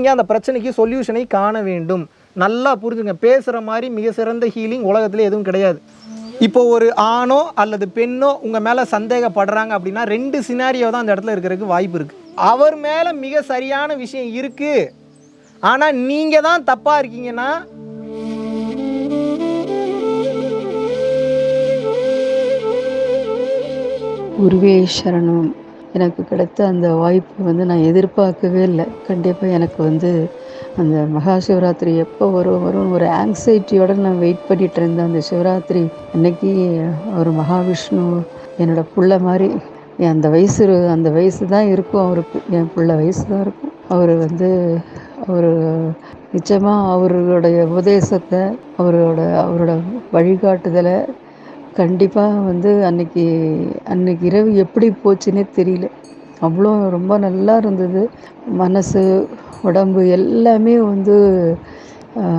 நீங்கள் அந்த பிரச்சனைக்கு சொல்யூஷனை காண வேண்டும். நல்லா புரிஞ்சுங்க. பேசுகிற மாதிரி மிக சிறந்த ஹீலிங் உலகத்தில் எதுவும் கிடையாது. இப்போ ஒரு ஆணோ அல்லது பெண்ணோ உங்கள் மேலே சந்தேகப்படுறாங்க அப்படின்னா ரெண்டு சினாரியோ தான் அந்த இடத்துல இருக்கிறதுக்கு வாய்ப்பு இருக்குது அவர் மேலே மிக சரியான விஷயம் இருக்குது ஆனால் நீங்கள் தான் தப்பாக இருக்கீங்கன்னா குருவே சரணம். எனக்கு கிடைத்த அந்த வாய்ப்பு வந்து நான் எதிர்பார்க்கவே இல்லை. கண்டிப்பாக எனக்கு வந்து அந்த மகா சிவராத்திரி எப்போ வரும் வரும் ஒரு ஆங்ஸைட்டியோட நான் வெயிட் பண்ணிட்டு இருந்தேன். அந்த சிவராத்திரி அன்னைக்கு ஒரு மகாவிஷ்ணு என்னோட புள்ள மாதிரி என் அந்த வயசு அந்த வயசு தான் இருக்கும் அவருக்கு. என் புள்ள வயசு தான் இருக்கும். அவர் வந்து அவர் நிச்சயமாக அவர்களுடைய உபதேசத்தை அவரோட அவரோட வழிகாட்டுதலை கண்டிப்பாக வந்து அன்னைக்கு அன்னைக்கு இரவு எப்படி போச்சுன்னே தெரியல. அவ்வளோ ரொம்ப நல்லா இருந்தது. மனசு உடம்பு எல்லாமே வந்து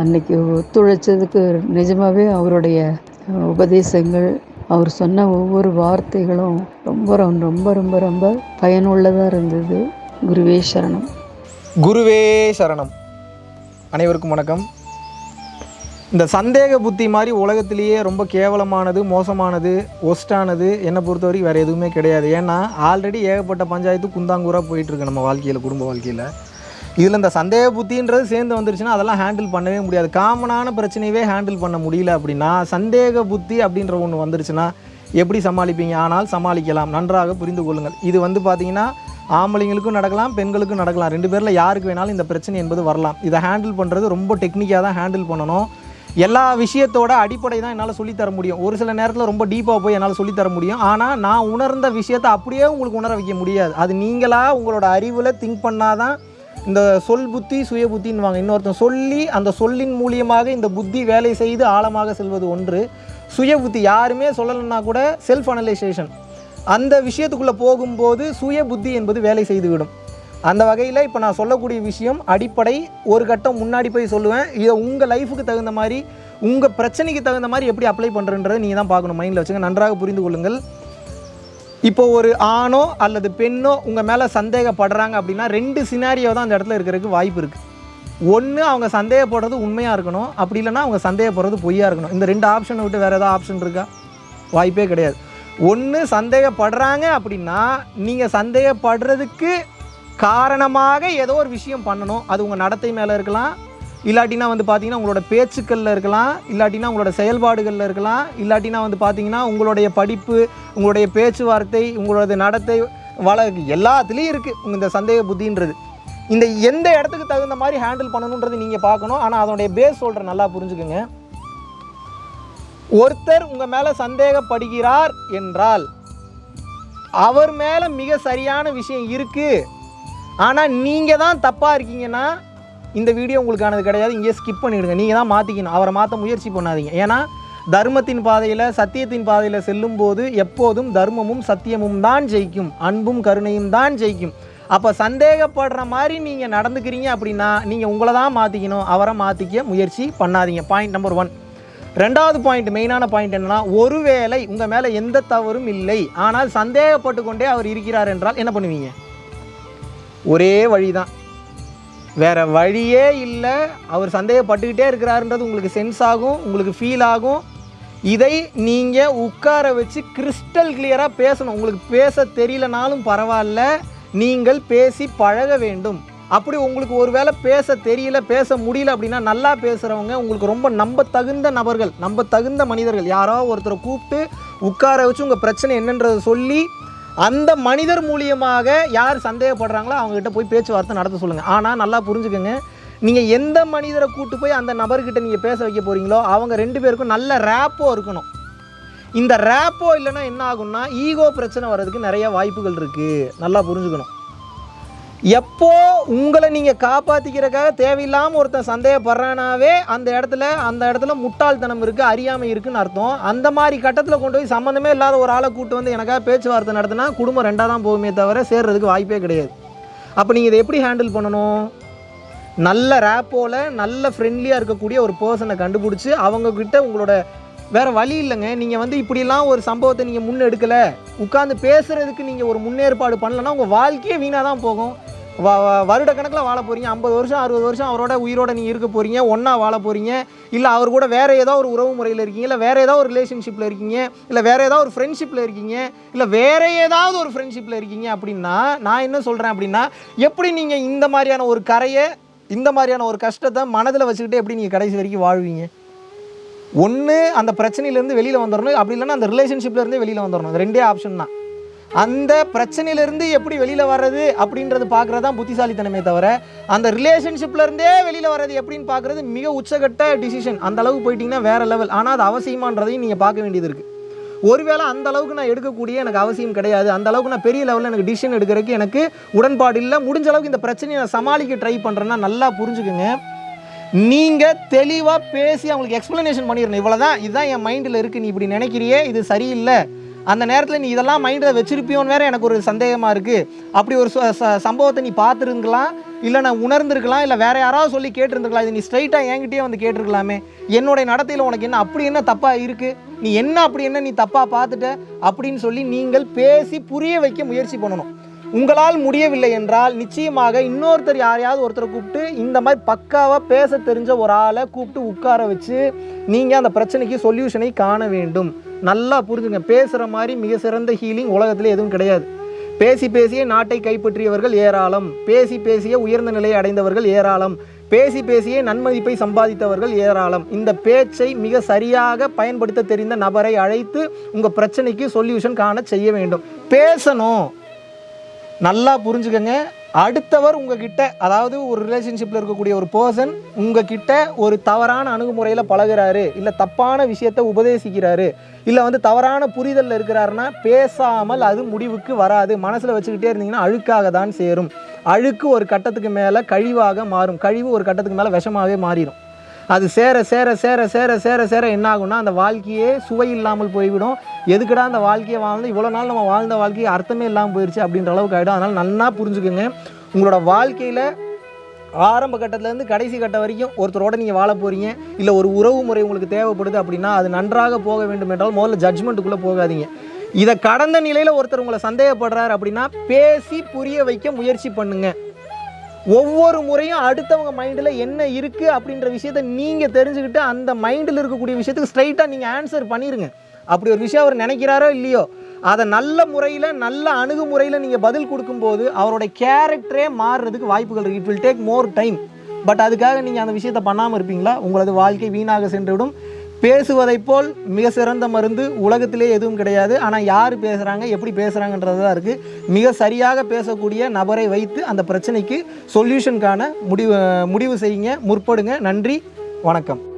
அன்னைக்கு ஒத்துழைச்சதுக்கு நிஜமாகவே அவருடைய உபதேசங்கள் அவர் சொன்ன ஒவ்வொரு வார்த்தைகளும் ரொம்ப ரொம்ப ரொம்ப ரொம்ப ரொம்ப பயனுள்ளதாக இருந்தது. குருவே சரணம். குருவே சரணம். அனைவருக்கும் வணக்கம். இந்த சந்தேக புத்தி மாதிரி உலகத்திலேயே ரொம்ப கேவலமானது மோசமானது ஒஸ்டானது என்னை பொறுத்த வரைக்கும் வேறு எதுவுமே கிடையாது. ஏன்னா ஆல்ரெடி ஏகப்பட்ட பஞ்சாயத்து குந்தாங்கூராக போயிட்டுருக்கு நம்ம வாழ்க்கையில் குடும்ப வாழ்க்கையில். இதில் இந்த சந்தேக புத்தின்றது சேர்ந்து வந்துருச்சுன்னா அதெல்லாம் ஹேண்டில் பண்ணவே முடியாது. காமனான பிரச்சனையவே ஹேண்டில் பண்ண முடியல அப்படின்னா சந்தேக புத்தி அப்படின்ற ஒன்று வந்துருச்சுன்னா எப்படி சமாளிப்பீங்க? ஆனால் சமாளிக்கலாம். நன்றாக புரிந்து கொள்ளுங்கள். இது வந்து பார்த்தீங்கன்னா ஆம்பளைங்களுக்கும் நடக்கலாம் பெண்களுக்கும் நடக்கலாம். ரெண்டு பேரில் யாருக்கு வேணாலும் இந்த பிரச்சனை என்பது வரலாம். இதை ஹேண்டில் பண்ணுறது ரொம்ப டெக்னிக்காக தான் ஹேண்டில் பண்ணணும். எல்லா விஷயத்தோட அடிப்படை தான் என்னால் சொல்லித்தர முடியும். ஒரு சில நேரத்தில் ரொம்ப டீப்பாக போய் என்னால் சொல்லித்தர முடியும். ஆனால் நான் உணர்ந்த விஷயத்தை அப்படியே உங்களுக்கு உணர வைக்க முடியாது. அது நீங்களாக உங்களோட அறிவில் திங்க் பண்ணால் தான் இந்த சொல் புத்தி சுய புத்தின்வாங்க இன்னொருத்தன் சொல்லி அந்த சொல்லின் மூலியமாக இந்த புத்தி வேலை செய்து ஆழமாக செல்வது ஒன்று. சுய புத்தி யாருமே சொல்லலைன்னா கூட செல்ஃப் அனலைசேஷன் அந்த விஷயத்துக்குள்ளே போகும்போது சுய புத்தி என்பது வேலை செய்துவிடும். அந்த வகையில் இப்போ நான் சொல்லக்கூடிய விஷயம் அடிப்படை ஒரு கட்டம் முன்னாடி போய் சொல்லுவேன். இதை உங்கள் லைஃபுக்கு தகுந்த மாதிரி உங்கள் பிரச்சனைக்கு தகுந்த மாதிரி எப்படி அப்ளை பண்ணுறன்றதை நீங்கள் தான் பார்க்கணும் மைண்டில் வச்சுங்க. நன்றாக புரிந்து கொள்ளுங்கள். இப்போ ஒரு ஆணோ அல்லது பெண்ணோ உங்கள் மேலே சந்தேகப்படுறாங்க அப்படின்னா ரெண்டு சினாரியோ தான் அந்த இடத்துல இருக்கிறதுக்கு வாய்ப்பு இருக்குது ஒன்று அவங்க சந்தேகப்படுறது உண்மையாக இருக்கணும். அப்படி இல்லைன்னா அவங்க சந்தேகப்படுறது பொய்யாக இருக்கணும். இந்த ரெண்டு ஆப்ஷனை விட்டு வேறு ஏதாவது ஆப்ஷன் இருக்கா? வாய்ப்பே கிடையாது. ஒன்று சந்தேகப்படுறாங்க அப்படின்னா நீங்கள் சந்தேகப்படுறதுக்கு காரணமாக ஏதோ ஒரு விஷயம் பண்ணணும். அது உங்கள் நடத்தை மேலே இருக்கலாம். இல்லாட்டினா வந்து பார்த்தீங்கன்னா உங்களோட பேச்சுக்களில் இருக்கலாம். இல்லாட்டினா உங்களோட செயல்பாடுகளில் இருக்கலாம். இல்லாட்டினா வந்து பார்த்தீங்கன்னா உங்களுடைய படிப்பு உங்களுடைய பேச்சுவார்த்தை உங்களோட நடத்தை வள எல்லாத்துலேயும் இருக்குது உங்கள் இந்த சந்தேக புத்தின்றது. இந்த எந்த இடத்துக்கு தகுந்த மாதிரி ஹேண்டில் பண்ணணுன்றது நீங்கள் பார்க்கணும். ஆனால் அதனுடைய பேஸ் சொல்கிற நல்லா புரிஞ்சுக்கோங்க. ஒருத்தர் உங்கள் மேலே சந்தேகப்படுகிறார் என்றால் அவர் மேலே மிக சரியான விஷயம் இருக்குது ஆனால் நீங்கள் தான் தப்பாக இருக்கீங்கன்னா இந்த வீடியோ உங்களுக்கானது கிடையாது. இங்கேயே ஸ்கிப் பண்ணிவிடுங்க நீங்கள் தான் மாற்றிக்கணும் அவரை மாற்ற முயற்சி பண்ணாதீங்க. ஏன்னா தர்மத்தின் பாதையில் சத்தியத்தின் பாதையில் செல்லும்போது எப்போதும் தர்மமும் சத்தியமும் தான் ஜெயிக்கும். அன்பும் கருணையும் தான் ஜெயிக்கும். அப்போ சந்தேகப்படுற மாதிரி நீங்கள் நடந்துக்கிறீங்க அப்படின்னா நீங்கள் உங்களை தான் மாற்றிக்கணும் அவரை மாற்றிக்க முயற்சி பண்ணாதீங்க. பாயிண்ட் நம்பர் ஒன் ரெண்டாவது பாயிண்ட் மெயினான பாயிண்ட் என்னன்னா ஒருவேளை உங்கள் மேலே எந்த தவறும் இல்லை. ஆனால் சந்தேகப்பட்டு கொண்டே அவர் இருக்கிறார் என்றால் என்ன பண்ணுவீங்க? ஒரே வழி தான் வேறு வழியே இல்லை. அவர் சந்தேகப்பட்டுக்கிட்டே இருக்கிறாருன்றது உங்களுக்கு சென்ஸ் ஆகும் உங்களுக்கு ஃபீல் ஆகும். இதை நீங்கள் உட்கார வச்சு கிறிஸ்டல் கிளியராக பேசணும். உங்களுக்கு பேச தெரியலனாலும் பரவாயில்ல. நீங்கள் பேசி பழக வேண்டும். அப்படி உங்களுக்கு ஒருவேளை பேச தெரியல பேச முடியல அப்படின்னா நல்லா பேசுகிறவங்க உங்களுக்கு ரொம்ப நம்ப தகுந்த நபர்கள் நம்ப தகுந்த மனிதர்கள். யாரோ ஒருத்தரை கூப்பிட்டு உட்கார வச்சு உங்கள் பிரச்சனை என்னன்றதை சொல்லி அந்த மனிதர் மூலியமாக யார் சந்தேகப்படுறாங்களோ அவங்ககிட்ட போய் பேச்சுவார்த்தை நடத்த சொல்லுங்கள் ஆனால் நல்லா புரிஞ்சுக்கோங்க. நீங்கள் எந்த மனிதரை கூட்டு போய் அந்த நபர்கிட்ட நீங்கள் பேச வைக்க போகிறீங்களோ அவங்க ரெண்டு பேருக்கும் நல்ல ரேப்போ இருக்கணும். இந்த ரேப்போ இல்லைன்னா என்ன ஆகும்னா ஈகோ பிரச்சனை வர்றதுக்கு நிறைய வாய்ப்புகள் இருக்குது நல்லா புரிஞ்சுக்கணும். எப்போ உங்களை நீங்கள் காப்பாற்றிக்கிறக்காக தேவையில்லாமல் ஒருத்தன் சந்தேகப்படுறானாவே அந்த இடத்துல அந்த இடத்துல முட்டாள்தனம் இருக்குது அறியாமை இருக்குன்னு அர்த்தம். அந்த மாதிரி கட்டத்தில் கொண்டு போய் சம்மந்தமே இல்லாத ஒரு ஆளை கூட்டு வந்து எனக்காக பேச்சுவார்த்தை நடத்தினா குடும்பம் ரெண்டாக தான் போகுமே தவிர சேர்றதுக்கு வாய்ப்பே கிடையாது. அப்போ நீங்கள் இதை எப்படி ஹேண்டில் பண்ணணும்? நல்ல ரேப்போவில் நல்ல ஃப்ரெண்ட்லியாக இருக்கக்கூடிய ஒரு பர்சனை கண்டுபிடிச்சி அவங்கக்கிட்ட உங்களோட வேறு வழி இல்லைங்க. நீங்கள் வந்து இப்படிலாம் ஒரு சம்பவத்தை நீங்கள் முன்னெடுக்கலை. உட்காந்து பேசுகிறதுக்கு நீங்கள் ஒரு முன்னேற்பாடு பண்ணலைன்னா உங்கள் வாழ்க்கையே வீணாக தான் போகும். வருட கணக்கில் வாழ போகிறீங்க ஐம்பது வருஷம் அறுபது வருஷம் அவரோட உயிரோட நீ இருக்க போகிறீங்க ஒன்றா வாழ போகிறீங்க இல்லை அவர் கூட வேறு ஏதோ ஒரு உறவு முறையில் இருக்கீங்க. இல்லை வேறு ஏதாவது ஒரு ரிலேஷன்ஷிப்பில் இருக்கீங்க. இல்லை வேறு ஏதாவது ஒரு ஃப்ரெண்ட்ஷிப்பில் இருக்கீங்க. இல்லை வேறு ஏதாவது ஒரு ஃப்ரெண்ட்ஷிப்பில் இருக்கீங்க அப்படின்னா நான் என்ன சொல்கிறேன் அப்படின்னா எப்படி நீங்கள் இந்த மாதிரியான ஒரு கரையை இந்த மாதிரியான ஒரு கஷ்டத்தை மனதில் வச்சுக்கிட்டு எப்படி நீங்கள் கடைசி வரைக்கும் வாழ்வீங்க? ஒன்று அந்த பிரச்சனையிலேருந்து வெளியில் வந்துடணும் அப்படி இல்லைன்னா அந்த ரிலேஷன்ஷிப்லேருந்து வெளியில் வந்துடணும் ரெண்டே ஆப்ஷன் தான். அந்த பிரச்சனையிலேருந்து எப்படி வெளியில் வர்றது அப்படின்றது பார்க்குறது தான் புத்திசாலித்தனமே தவிர அந்த ரிலேஷன்ஷிப்லேருந்தே வெளியில் வர்றது எப்படின்னு பார்க்குறது மிக உச்சகட்ட டிசிஷன் அந்த அளவுக்கு போயிட்டீங்கன்னா வேறு லெவல் ஆனால் அது அவசியமான்றதையும் நீங்கள் பார்க்க வேண்டியது இருக்குது ஒருவேளை அந்த அளவுக்கு நான் எடுக்கக்கூடிய எனக்கு அவசியம் கிடையாது. அந்த அளவுக்கு நான் பெரிய லெவலில் எனக்கு டிசிஷன் எடுக்கிறதுக்கு எனக்கு உடன்பாடு இல்லை. முடிஞ்ச அளவுக்கு இந்த பிரச்சனையை நான் சமாளிக்க ட்ரை பண்ணுறேன்னா நல்லா புரிஞ்சுக்குங்க. நீங்கள் தெளிவாக பேசி அவங்களுக்கு எக்ஸ்ப்ளனேஷன் பண்ணிடணும். இவ்வளோ தான் இதுதான் என் மைண்டில் இருக்குது நீ இப்படி நினைக்கிறியே? இது சரியில்லை. அந்த நேரத்தில் நீ இதெல்லாம் மைண்டில் வச்சிருப்பியோன்னு வேற எனக்கு ஒரு சந்தேகமாக இருக்குது அப்படி ஒரு ச- ச- சம்பவத்தை நீ பார்த்துருக்கலாம் இல்லை நான் உணர்ந்துருக்கலாம் இல்லை வேறு யாராவது சொல்லி கேட்டிருந்துருக்கலாம். இது நீ ஸ்ட்ரைட்டாக என்கிட்டயே வந்து கேட்டிருக்கலாமே. என்னுடைய நடத்தையில் உனக்கு என்ன அப்படி என்ன தப்பாக இருக்குது நீ என்ன அப்படி என்ன நீ தப்பாக பார்த்துட்ட? அப்படின்னு சொல்லி நீங்கள் பேசி புரிய வைக்க முயற்சி பண்ணணும். உங்களால் முடியவில்லை என்றால் நிச்சயமாக இன்னொருத்தர் யாரையாவது ஒருத்தரை கூப்பிட்டு இந்த மாதிரி பக்காவாக பேச தெரிஞ்ச ஒரு ஆளை கூப்பிட்டு உட்கார வச்சு நீங்கள் அந்த பிரச்சனைக்கு சொல்யூஷனை காண வேண்டும். நல்லா புரிஞ்சுங்க. பேசுகிற மாதிரி மிக சிறந்த ஹீலிங் உலகத்தில் எதுவும் கிடையாது. பேசி பேசியே நாட்டை கைப்பற்றியவர்கள் ஏராளம். பேசி பேசியே உயர்ந்த நிலையை அடைந்தவர்கள் ஏராளம். பேசி பேசியே நன்மதிப்பை சம்பாதித்தவர்கள் ஏராளம். இந்த பேச்சை மிக சரியாக பயன்படுத்த தெரிந்த நபரை அழைத்து உங்கள் பிரச்சனைக்கு சொல்யூஷன் காண செய்ய வேண்டும். பேசணும். நல்லா புரிஞ்சுக்கங்க. அடுத்தவர் உங்ககிட்ட அதாவது ஒரு ரிலேஷன்ஷிப்பில் இருக்கக்கூடிய ஒரு பர்சன் உங்ககிட்ட ஒரு தவறான அணுகுமுறையில் பழகுறாரு இல்லை தப்பான விஷயத்தை உபதேசிக்கிறாரு இல்லை வந்து தவறான புரிதலில் இருக்கிறாருன்னா பேசாமல் அது முடிவுக்கு வராது. மனசில் வச்சுக்கிட்டே இருந்தீங்கன்னா அழுக்காக தான் சேரும். அழுக்கு ஒரு கட்டத்துக்கு மேலே கழிவாக மாறும். கழிவு ஒரு கட்டத்துக்கு மேலே விஷமாகவே மாறிடும். அது சேர சேர சேர சேர சேர சேர என்ன ஆகும்னா அந்த வாழ்க்கையே சுவை இல்லாமல் போய்விடும். எதுக்கடா அந்த வாழ்க்கையை வாழ்ந்து இவ்வளோ நாள் நம்ம வாழ்ந்த வாழ்க்கையை அர்த்தமே இல்லாமல் போயிடுச்சு அப்படின்ற அளவுக்கு ஆகிடும் அதனால் நல்லா புரிஞ்சுக்கோங்க. உங்களோட வாழ்க்கையில் ஆரம்ப கட்டத்துலேருந்து கடைசி கட்டம் வரைக்கும் ஒருத்தரோட நீங்கள் வாழ போகிறீங்க இல்லை ஒரு உறவு முறை உங்களுக்கு தேவைப்படுது அப்படின்னா அது நன்றாக போக வேண்டும் என்றால் முதல்ல ஜட்ஜ்மெண்ட்டுக்குள்ளே போகாதீங்க. இதை கடந்த நிலையில் ஒருத்தர் உங்களை சந்தேகப்படுறாரு அப்படின்னா பேசி புரிய வைக்க முயற்சி பண்ணுங்கள் ஒவ்வொரு முறையும் அடுத்தவங்க மைண்டில் என்ன இருக்குது அப்படின்ற விஷயத்த நீங்கள் தெரிஞ்சுக்கிட்டு அந்த மைண்டில் இருக்கக்கூடிய விஷயத்துக்கு ஸ்ட்ரைட்டாக நீங்கள் ஆன்சர் பண்ணிடுங்க அப்படி ஒரு விஷயம் அவர் நினைக்கிறாரோ இல்லையோ அதை நல்ல முறையில் நல்ல அணுகுமுறையில் நீங்கள் பதில் கொடுக்கும்போது அவரோட கேரக்டரே மாறுறதுக்கு வாய்ப்புகள் இருக்குது it will take more time but அதுக்காக நீங்கள் அந்த விஷயத்தை பண்ணாமல் இருப்பீங்களா? உங்களது வாழ்க்கை வீணாக சென்றுவிடும். பேசுவதைப் போல் மிக சிறந்த மருந்து உலகத்திலே எதுவும் கிடையாது. ஆனால் யார் பேசுகிறாங்க எப்படி பேசுகிறாங்கன்றது தான் இருக்குது மிக சரியாக பேசக்கூடிய நபரை வைத்து அந்த பிரச்சனைக்கு சொல்யூஷனுக்கான முடிவு முடிவு செய்யுங்க. முற்படுங்க. நன்றி. வணக்கம்.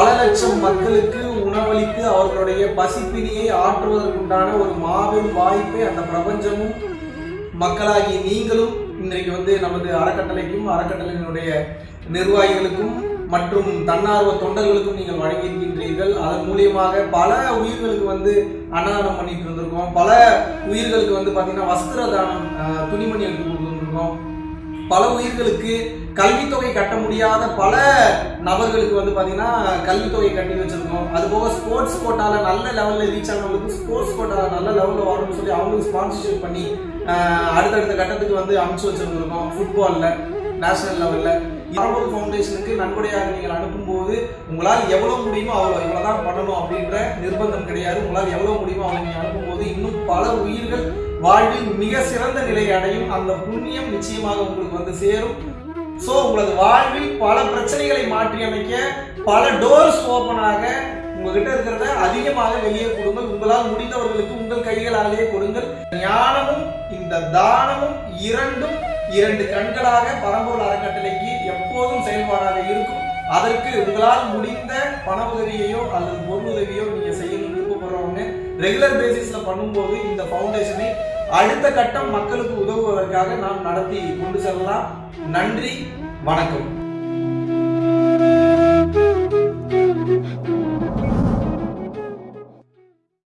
பல லட்சம் மக்களுக்கு உணவளித்து அவர்களுடைய பசிப்பினியை ஆற்றுவதற்குண்டான ஒரு மாபெரும் வாய்ப்பை அந்த பிரபஞ்சமும் மக்களாகி நீங்களும் இன்றைக்கு வந்து நமது அறக்கட்டளைக்கும் அறக்கட்டளையினுடைய நிர்வாகிகளுக்கும் மற்றும் தன்னார்வ தொண்டர்களுக்கும் நீங்கள் வழங்கியிருக்கின்றீர்கள். அதன் மூலியமாக பல உயிர்களுக்கு வந்து அன்னதானம் பண்ணிட்டு இருந்திருக்கோம். பல உயிர்களுக்கு வந்து பார்த்தீங்கன்னா வஸ்திர தானம் துணிமணி எடுத்து கொடுத்துருக்கோம் பல உயிர்களுக்கு கல்வித்தொகை கட்ட முடியாத பல நபர்களுக்கு வந்து பார்த்தீங்கன்னா கல்வித்தொகை கட்டி வச்சுருக்கோம். அது போக ஸ்போர்ட்ஸ் கோட்டாவில் நல்ல லெவலில் ரீச் ஆனவங்களுக்கு ஸ்போர்ட்ஸ் கோட்டாவில் நல்ல லெவலில் வரணும்னு சொல்லி அவங்களுக்கு ஸ்பான்சர்ஷிப் பண்ணி அடுத்தடுத்த கட்டத்துக்கு வந்து அனுப்பிச்சு வச்சுருந்துருக்கோம் ஃபுட்பாலில் நேஷனல் லெவலில் பரம்பொரு ஃபவுண்டேஷனுக்கு நன்கொடையாக நீங்கள் அனுப்பும்போது உங்களால் எவ்வளோ முடியுமோ அவ்வளோ இவ்வளோ தான் பண்ணணும் அப்படின்ற நிர்பந்தம் கிடையாது. உங்களால் எவ்வளோ முடியுமோ அவ்வளோ நீங்கள் அனுப்பும்போது இன்னும் பல உயிர்கள் வாழ்வில் மிக சிறந்த நிலையை அடையும் அந்த புண்ணியம் நிச்சயமாக உங்களுக்கு வந்து சேரும். ஸோ உங்களது வாழ்வில் பல பிரச்சனைகளை மாற்றி அமைக்க பல டோர்ஸ் ஓப்பனாக உங்ககிட்ட இருக்கிறத அதிகமாக வெளியே கொடுங்கள். உங்களால் முடிந்தவர்களுக்கு உங்கள் கைகளாலேயே கொடுங்கள். ஞானமும் இந்த தானமும் இரண்டும் இரண்டு கண்களாக பரம்பொருள் அறக்கட்டளைக்கு எப்போதும் செயல்பாடாக இருக்கும். அதற்கு உங்களால் முடிந்த பண உதவியையோ அல்லது பொருள் உதவியோ நீங்க செய்ய விருப்பப்படுறவங்க ரெகுலர் பேசிஸ்ல பண்ணும்போது இந்த ஃபவுண்டேஷனை அடுத்த கட்டம் மக்களுக்கு உதவுவதற்காக நாம் நடத்தி கொண்டு செல்லலாம். நன்றி வணக்கம்.